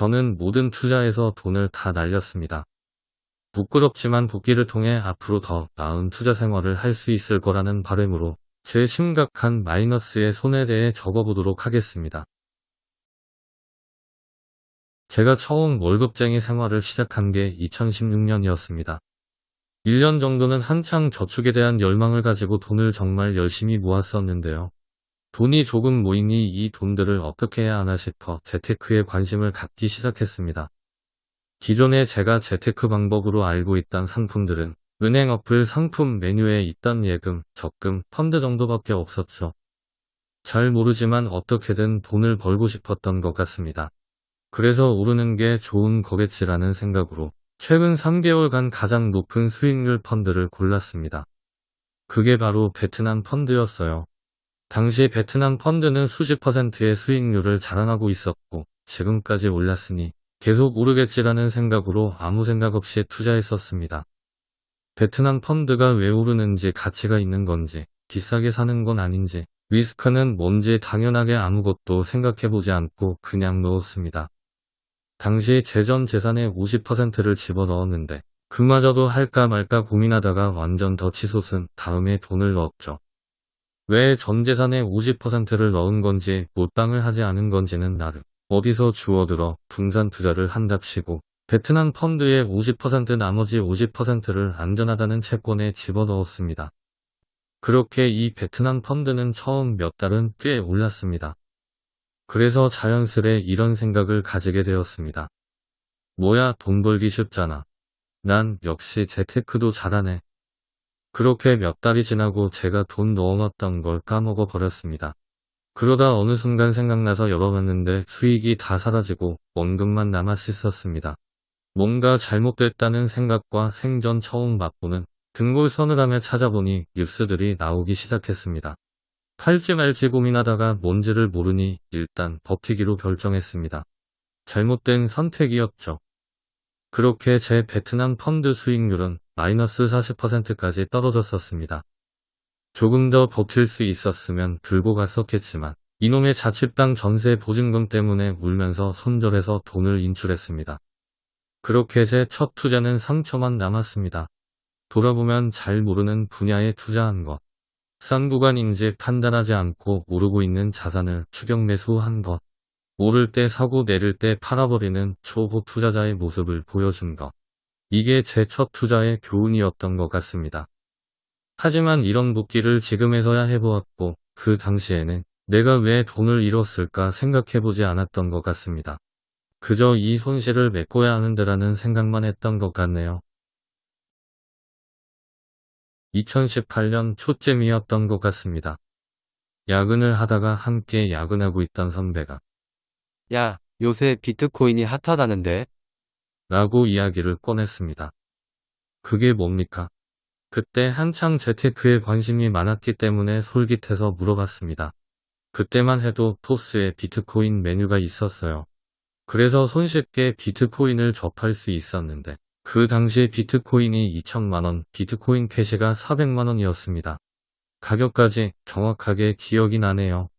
저는 모든 투자에서 돈을 다 날렸습니다. 부끄럽지만 복귀를 통해 앞으로 더 나은 투자 생활을 할 수 있을 거라는 바람으로 제 심각한 마이너스의 손에 대해 적어보도록 하겠습니다. 제가 처음 월급쟁이 생활을 시작한 게 2016년이었습니다. 1년 정도는 한창 저축에 대한 열망을 가지고 돈을 정말 열심히 모았었는데요. 돈이 조금 모이니 이 돈들을 어떻게 해야 하나 싶어 재테크에 관심을 갖기 시작했습니다. 기존에 제가 재테크 방법으로 알고 있던 상품들은 은행 어플 상품 메뉴에 있던 예금, 적금, 펀드 정도밖에 없었죠. 잘 모르지만 어떻게든 돈을 벌고 싶었던 것 같습니다. 그래서 오르는 게 좋은 거겠지라는 생각으로 최근 3개월간 가장 높은 수익률 펀드를 골랐습니다. 그게 바로 베트남 펀드였어요. 당시 베트남 펀드는 수십 퍼센트의 수익률을 자랑하고 있었고 지금까지 올랐으니 계속 오르겠지라는 생각으로 아무 생각 없이 투자했었습니다. 베트남 펀드가 왜 오르는지 가치가 있는 건지 비싸게 사는 건 아닌지 리스크는 뭔지 당연하게 아무것도 생각해보지 않고 그냥 넣었습니다. 당시 재전 재산의 50%를 집어넣었는데 그마저도 할까 말까 고민하다가 완전 덧치솟은 다음에 돈을 넣었죠. 왜 전 재산의 50%를 넣은 건지 몰빵을 하지 않은 건지는 나름 어디서 주워들어 분산 투자를 한답시고 베트남 펀드의 50% 나머지 50%를 안전하다는 채권에 집어넣었습니다. 그렇게 이 베트남 펀드는 처음 몇 달은 꽤 올랐습니다. 그래서 자연스레 이런 생각을 가지게 되었습니다. 뭐야 돈 벌기 쉽잖아. 난 역시 재테크도 잘하네. 그렇게 몇 달이 지나고 제가 돈 넣어놨던 걸 까먹어 버렸습니다. 그러다 어느 순간 생각나서 열어봤는데 수익이 다 사라지고 원금만 남았었습니다. 뭔가 잘못됐다는 생각과 생전 처음 맛보는 등골 서늘함에 찾아보니 뉴스들이 나오기 시작했습니다. 팔지 말지 고민하다가 뭔지를 모르니 일단 버티기로 결정했습니다. 잘못된 선택이었죠. 그렇게 제 베트남 펀드 수익률은 마이너스 40%까지 떨어졌었습니다. 조금 더 버틸 수 있었으면 들고 갔었겠지만 이놈의 자취방 전세 보증금 때문에 울면서 손절해서 돈을 인출했습니다. 그렇게 제 첫 투자는 상처만 남았습니다. 돌아보면 잘 모르는 분야에 투자한 것. 싼 구간인지 판단하지 않고 오르고 있는 자산을 추격 매수한 것. 오를 때 사고 내릴 때 팔아버리는 초보 투자자의 모습을 보여준 것. 이게 제 첫 투자의 교훈이었던 것 같습니다. 하지만 이런 복귀를 지금에서야 해보았고 그 당시에는 내가 왜 돈을 잃었을까 생각해보지 않았던 것 같습니다. 그저 이 손실을 메꿔야 하는데라는 생각만 했던 것 같네요. 2018년 초쯤이었던 것 같습니다. 야근을 하다가 함께 야근하고 있던 선배가 야, 요새 비트코인이 핫하다는데? 라고 이야기를 꺼냈습니다. 그게 뭡니까? 그때 한창 재테크에 관심이 많았기 때문에 솔깃해서 물어봤습니다. 그때만 해도 토스에 비트코인 메뉴가 있었어요. 그래서 손쉽게 비트코인을 접할 수 있었는데 그 당시에 비트코인이 2천만원, 비트코인 캐시가 400만원이었습니다. 가격까지 정확하게 기억이 나네요.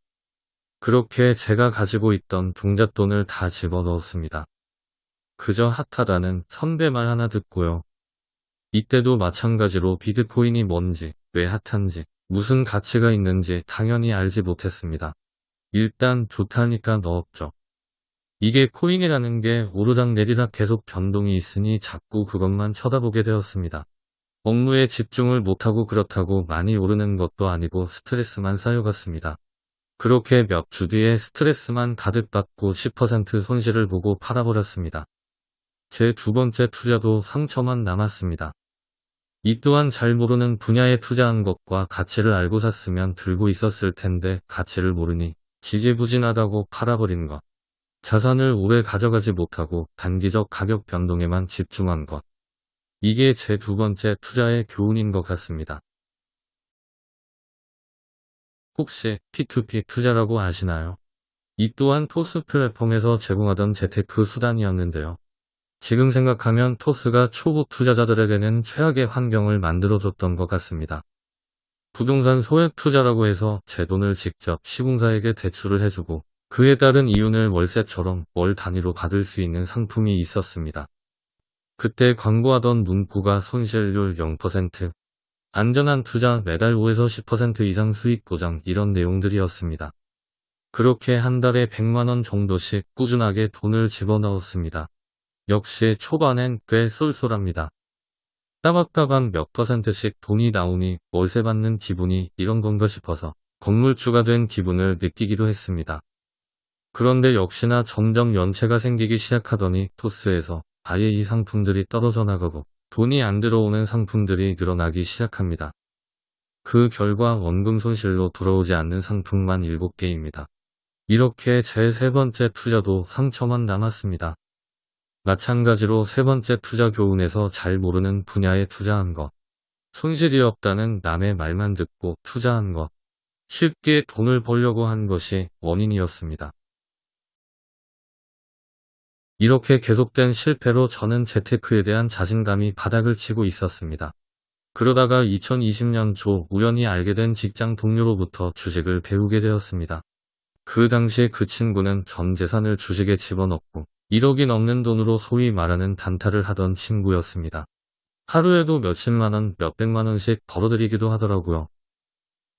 그렇게 제가 가지고 있던 종잣돈을 다 집어넣었습니다. 그저 핫하다는 선배 말 하나 듣고요. 이때도 마찬가지로 비트코인이 뭔지, 왜 핫한지, 무슨 가치가 있는지 당연히 알지 못했습니다. 일단 좋다니까 넣었죠. 이게 코인이라는 게 오르락 내리락 계속 변동이 있으니 자꾸 그것만 쳐다보게 되었습니다. 업무에 집중을 못하고 그렇다고 많이 오르는 것도 아니고 스트레스만 쌓여갔습니다. 그렇게 몇 주 뒤에 스트레스만 가득 받고 10% 손실을 보고 팔아버렸습니다. 제 두 번째 투자도 상처만 남았습니다. 이 또한 잘 모르는 분야에 투자한 것과 가치를 알고 샀으면 들고 있었을 텐데 가치를 모르니 지지부진하다고 팔아버린 것. 자산을 오래 가져가지 못하고 단기적 가격 변동에만 집중한 것. 이게 제 두 번째 투자의 교훈인 것 같습니다. 혹시 P2P 투자라고 아시나요? 이 또한 토스 플랫폼에서 제공하던 재테크 수단이었는데요. 지금 생각하면 토스가 초보 투자자들에게는 최악의 환경을 만들어줬던 것 같습니다. 부동산 소액 투자라고 해서 제 돈을 직접 시공사에게 대출을 해주고 그에 따른 이윤을 월세처럼 월 단위로 받을 수 있는 상품이 있었습니다. 그때 광고하던 문구가 손실률 0%, 안전한 투자 매달 5에서 10% 이상 수익 보장 이런 내용들이었습니다. 그렇게 한 달에 100만원 정도씩 꾸준하게 돈을 집어넣었습니다. 역시 초반엔 꽤 쏠쏠합니다. 따박따박 몇 퍼센트씩 돈이 나오니 월세 받는 기분이 이런 건가 싶어서 건물주가 된 기분을 느끼기도 했습니다. 그런데 역시나 점점 연체가 생기기 시작하더니 토스에서 아예 이 상품들이 떨어져 나가고 돈이 안 들어오는 상품들이 늘어나기 시작합니다. 그 결과 원금 손실로 돌아오지 않는 상품만 7개입니다. 이렇게 제 세 번째 투자도 상처만 남았습니다. 마찬가지로 세 번째 투자 교훈에서 잘 모르는 분야에 투자한 것. 손실이 없다는 남의 말만 듣고 투자한 것. 쉽게 돈을 벌려고 한 것이 원인이었습니다. 이렇게 계속된 실패로 저는 재테크에 대한 자신감이 바닥을 치고 있었습니다. 그러다가 2020년 초 우연히 알게 된 직장 동료로부터 주식을 배우게 되었습니다. 그 당시 그 친구는 전 재산을 주식에 집어넣고 1억이 넘는 돈으로 소위 말하는 단타를 하던 친구였습니다. 하루에도 몇십만원, 몇백만원씩 벌어들이기도 하더라고요.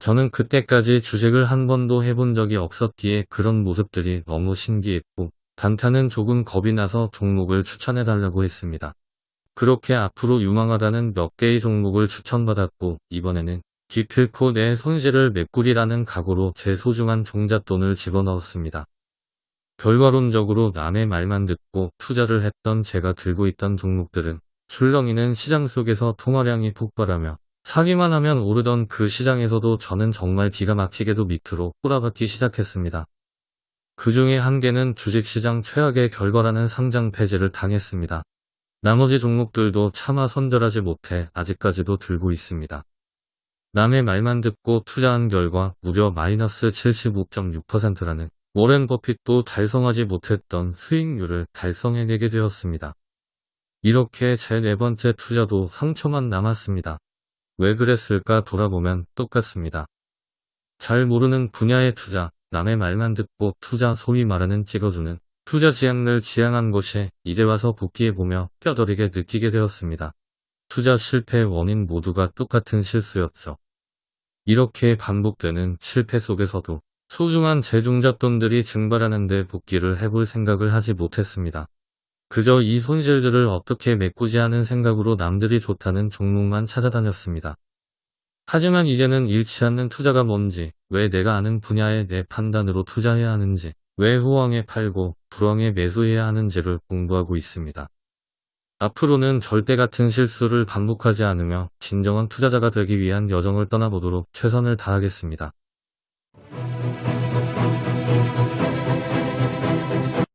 저는 그때까지 주식을 한 번도 해본 적이 없었기에 그런 모습들이 너무 신기했고 단타는 조금 겁이 나서 종목을 추천해달라고 했습니다. 그렇게 앞으로 유망하다는 몇 개의 종목을 추천받았고 이번에는 기필코 내 손실을 메꾸리라는 각오로 제 소중한 종잣돈을 집어넣었습니다. 결과론적으로 남의 말만 듣고 투자를 했던 제가 들고 있던 종목들은 출렁이는 시장 속에서 통화량이 폭발하며 사기만 하면 오르던 그 시장에서도 저는 정말 기가 막히게도 밑으로 꼬라박기 시작했습니다. 그 중에 한 개는 주식시장 최악의 결과라는 상장 폐지를 당했습니다. 나머지 종목들도 차마 손절하지 못해 아직까지도 들고 있습니다. 남의 말만 듣고 투자한 결과 무려 마이너스 75.6%라는 워렌 버핏도 달성하지 못했던 수익률을 달성해내게 되었습니다. 이렇게 제 네 번째 투자도 상처만 남았습니다. 왜 그랬을까 돌아보면 똑같습니다. 잘 모르는 분야의 투자, 남의 말만 듣고 투자 소위 말하는 찍어주는 투자 지향을 지향한 것이 이제 와서 복귀해보며 뼈저리게 느끼게 되었습니다. 투자 실패의 원인 모두가 똑같은 실수였죠. 이렇게 반복되는 실패 속에서도 소중한 재중잣돈들이 증발하는 데 복귀를 해볼 생각을 하지 못했습니다. 그저 이 손실들을 어떻게 메꾸지 하는 생각으로 남들이 좋다는 종목만 찾아다녔습니다. 하지만 이제는 잃지 않는 투자가 뭔지, 왜 내가 아는 분야에 내 판단으로 투자해야 하는지, 왜 호황에 팔고 불황에 매수해야 하는지를 공부하고 있습니다. 앞으로는 절대 같은 실수를 반복하지 않으며 진정한 투자자가 되기 위한 여정을 떠나보도록 최선을 다하겠습니다.